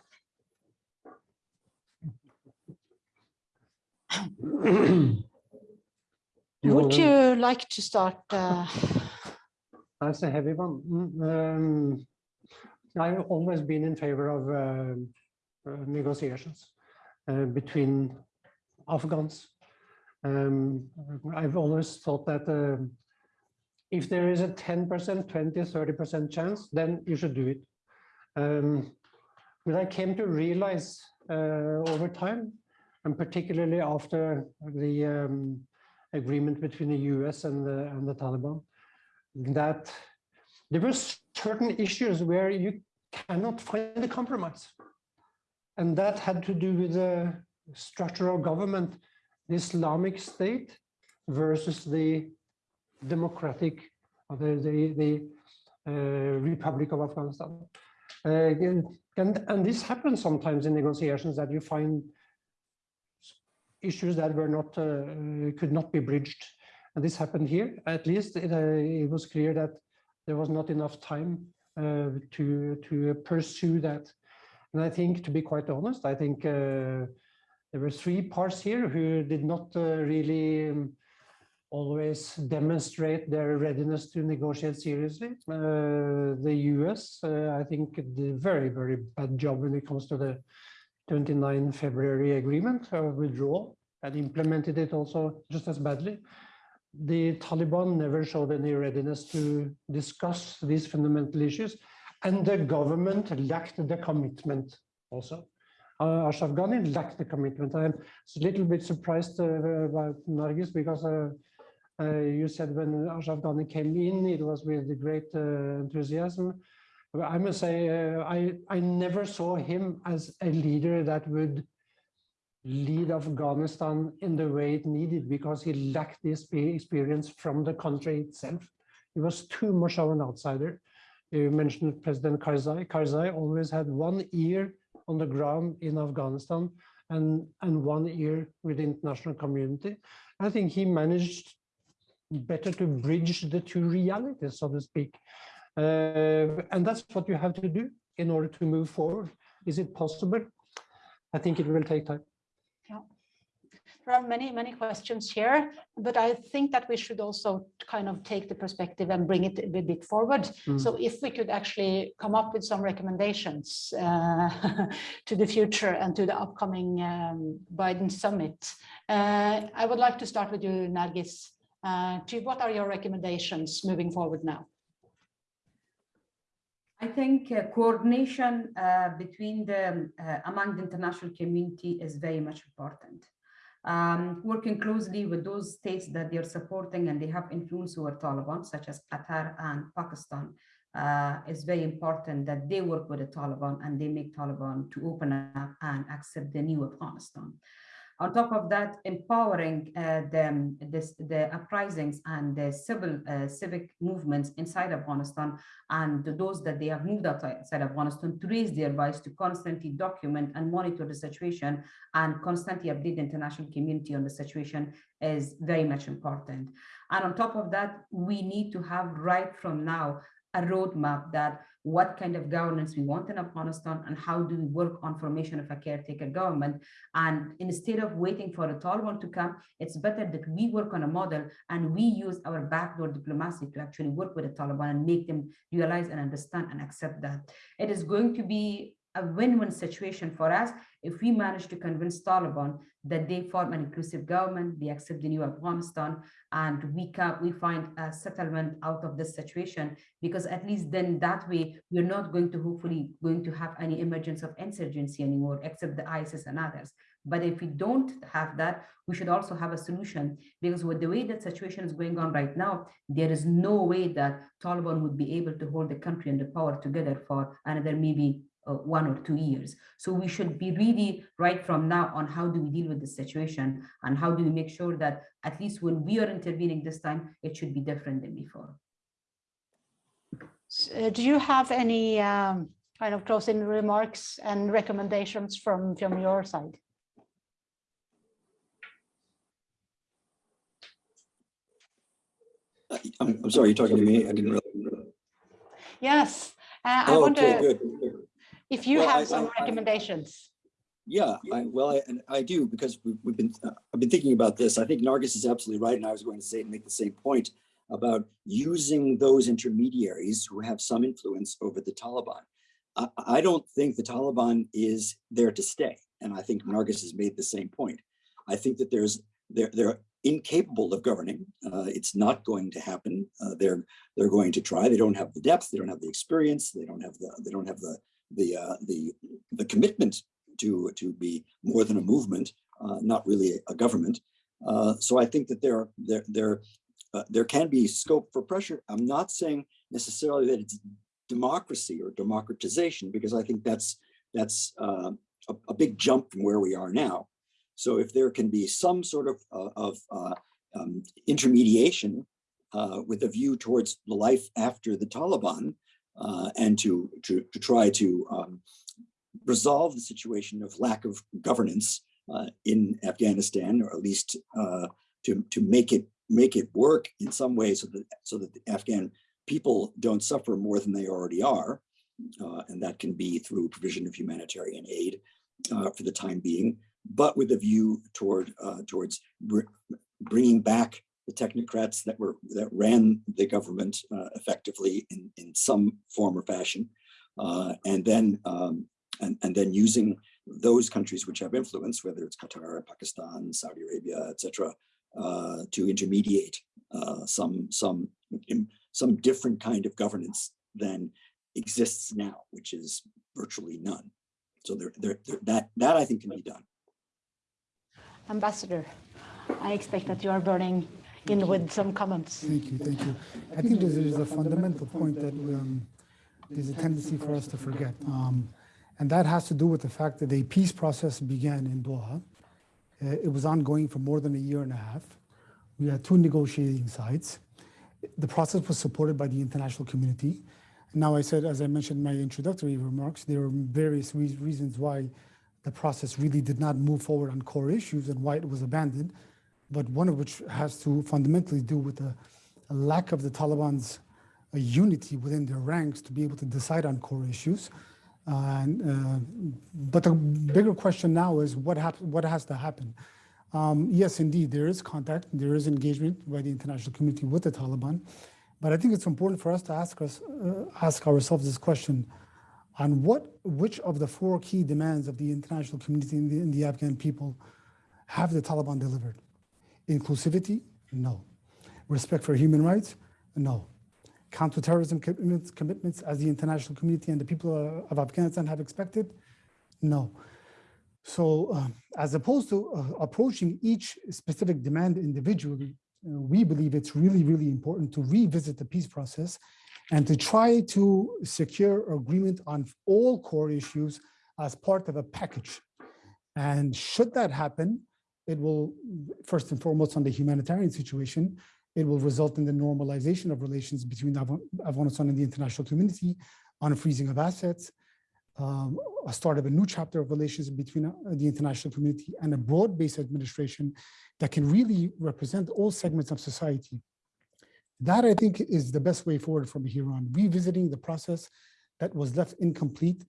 You Would you like to start? uh, That's a heavy one. Um, I've always been in favor of um, uh, negotiations uh, between Afghans. Um, I've always thought that um, if there is a 10%, 20, 30% chance, then you should do it. Um, But I came to realize uh, over time, and particularly after the um, agreement between the US and the, and the Taliban, that there were certain issues where you cannot find a compromise. And that had to do with the structure of government, the Islamic State versus the democratic, or the, the, the uh, Republic of Afghanistan. Uh, and, and this happens sometimes in negotiations that you find issues that were not, uh, could not be bridged. And this happened here. At least it, uh, it was clear that there was not enough time uh, to, to pursue that. And I think, to be quite honest, I think there were three parts here who did not really um, always demonstrate their readiness to negotiate seriously. Uh, the US, uh, I think, did a very, very bad job when it comes to the 29 February agreement of withdrawal and implemented it also just as badly. The Taliban never showed any readiness to discuss these fundamental issues, and the government lacked the commitment also. Uh, Ashraf Ghani lacked the commitment. I'm a little bit surprised uh, about Nargis because uh, uh, you said when Ashraf Ghani came in, it was with great uh, enthusiasm. I must say, uh, I, I never saw him as a leader that would lead Afghanistan in the way it needed because he lacked this experience from the country itself. He was too much of an outsider. You mentioned President Karzai. Karzai always had one ear on the ground in Afghanistan and, and one ear with the international community. I think he managed better to bridge the two realities, so to speak. Uh, and that's what you have to do in order to move forward. Is it possible? I think it will take time. There are many, many questions here, but I think that we should also kind of take the perspective and bring it a bit- bit forward. Mm. So if we could actually come up with some recommendations uh, to the future and to the upcoming um, Biden summit. Uh, I would like to start with you, Nargis. Uh, to what are your recommendations moving forward now? I think uh, coordination uh, between the, uh, among the international community is very much important. Um, working closely with those states that they're supporting and they have influence over Taliban, such as Qatar and Pakistan, uh, is very important that they work with the Taliban and they make Taliban to open up and accept the new Afghanistan. On top of that, empowering uh, the, the uprisings and the civil uh, civic movements inside Afghanistan and those that they have moved outside Afghanistan to raise their voice to constantly document and monitor the situation and constantly update the international community on the situation is very much important. And on top of that, we need to have right from now a roadmap that what kind of governance we want in Afghanistan and how do we work on formation of a caretaker government. And instead of waiting for the Taliban to come, it's better that we work on a model and we use our backdoor diplomacy to actually work with the Taliban and make them realize and understand and accept that. It is going to be a win-win situation for us if we manage to convince Taliban that they form an inclusive government, they accept the new Afghanistan, and we can we find a settlement out of this situation because at least then that way we're not going to hopefully going to have any emergence of insurgency anymore except the ISIS and others. But if we don't have that, we should also have a solution because with the way that situation is going on right now, there is no way that Taliban would be able to hold the country and the power together for another maybe uh, one or two years. So we should be really right from now on how do we deal with the situation and how do we make sure that at least when we are intervening this time, it should be different than before. S- uh, Do you have any um, kind of closing remarks and recommendations from, from your side? I'm, I'm sorry, you're talking to me? I didn't really. Yes, uh, I Oh, wonder okay, good. If you Well, I- have some I- I- recommendations. Yeah, I, well, I, and I do, because we've, we've been, uh, I've been thinking about this. I think Nargis is absolutely right, and I was going to say, make the same point about using those intermediaries who have some influence over the Taliban. I, I don't think the Taliban is there to stay, and I think Nargis has made the same point. I think that there's, they're, they're incapable of governing. Uh, it's not going to happen. Uh, they're, they're going to try. They don't have the depth, they don't have the experience, they don't have the, they don't have the, the, uh, the, the commitment to, to be more than a movement, uh, not really a government. Uh, so I think that there, there, there, uh, there can be scope for pressure. I'm not saying necessarily that it's democracy or democratization, because I think that's, that's uh, a, a big jump from where we are now. So if there can be some sort of, uh, of um, intermediation with a view towards the life after the Taliban, uh, and to, to, to try to um, resolve the situation of lack of governance uh, in Afghanistan, or at least uh, to, to make it make it work in some way so that so that the Afghan people don't suffer more than they already are. Uh, and that can be through provision of humanitarian aid uh, for the time being, but with a view toward towards br bringing back the technocrats that were that ran the government uh, effectively in, in some form or fashion, uh, and then um, and, and then using those countries which have influence, whether it's Qatar, Pakistan, Saudi Arabia, etc., uh, to intermediate uh, some some some different kind of governance than exists now, which is virtually none. So that that I think can be done. Ambassador, I expect that you are burning in with some comments. Thank you, thank you. I think this is a fundamental point that um, there's a tendency for us to forget. Um, and that has to do with the fact that a peace process began in Doha. Uh, it was ongoing for more than a year and a half. We had two negotiating sides. The process was supported by the international community. Now, I said, as I mentioned in my introductory remarks, there are various rea- reasons why the process really did not move forward on core issues and why it was abandoned but one of which has to fundamentally do with the lack of the Taliban's uh, unity within their ranks to be able to decide on core issues. And, uh, but the bigger question now is what what has to happen? Um, yes, indeed, there is contact, there is engagement by the international community with the Taliban, but I think it's important for us to ask us uh, ask ourselves this question: on what which of the four key demands of the international community and the, and the Afghan people have the Taliban delivered? Inclusivity? No. Respect for human rights? No. Counterterrorism commitments, commitments as the international community and the people of Afghanistan have expected? No. So um, as opposed to uh, approaching each specific demand individually, uh, we believe it's really, really important to revisit the peace process and to try to secure agreement on all core issues as part of a package. And should that happen, it will, first and foremost, on the humanitarian situation, it will result in the normalization of relations between Af- Afghanistan and the international community on freezing of assets, um, a start of a new chapter of relations between uh, the international community and a broad-based administration that can really represent all segments of society. That, I think, is the best way forward from here on, revisiting the process that was left incomplete.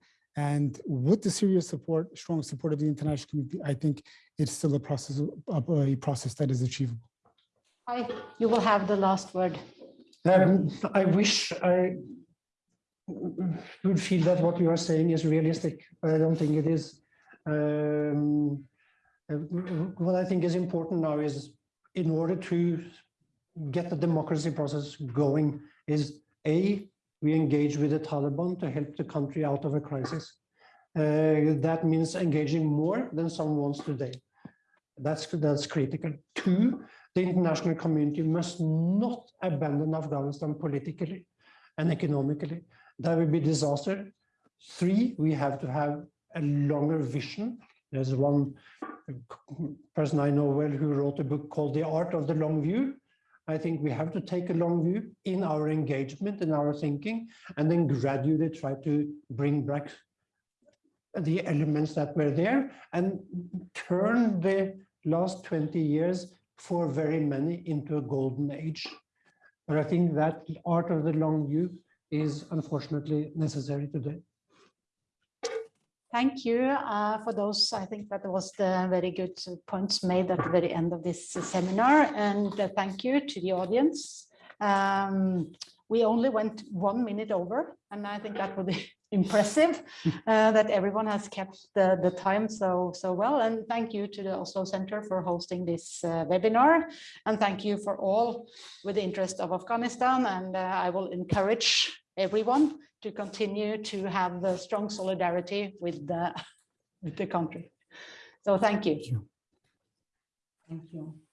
And with the serious support, strong support of the international community, I think it's still a process, a process that is achievable. Kai, you will have the last word. Um, I wish I would feel that what you are saying is realistic, but I don't think it is. Um, uh, What I think is important now is in order to get the democracy process going is A, we engage with the Taliban to help the country out of a crisis. Uh, That means engaging more than some wants today. That's, that's critical. Two, the international community must not abandon Afghanistan politically and economically. That would be disaster. Three, we have to have a longer vision. There's one person I know well who wrote a book called The Art of the Long View. I think we have to take a long view in our engagement, in our thinking, and then gradually try to bring back the elements that were there and turn the last 20 years for very many into a golden age. But I think that art of the long view is unfortunately necessary today. Thank you uh, for those. I think that was the very good points made at the very end of this seminar. And uh, thank you to the audience. Um, we only went one minute over, and I think that would be impressive uh, that everyone has kept the, the time so, so well. And thank you to the Oslo Center for hosting this uh, webinar. And thank you for all with the interest of Afghanistan. And uh, I will encourage everyone to continue to have the strong solidarity with the, with the country. So thank you. Thank you. Thank you.